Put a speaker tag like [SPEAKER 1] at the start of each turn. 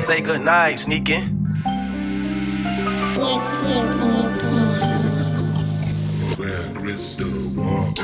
[SPEAKER 1] Say goodnight, sneaking.
[SPEAKER 2] Where crystal walk.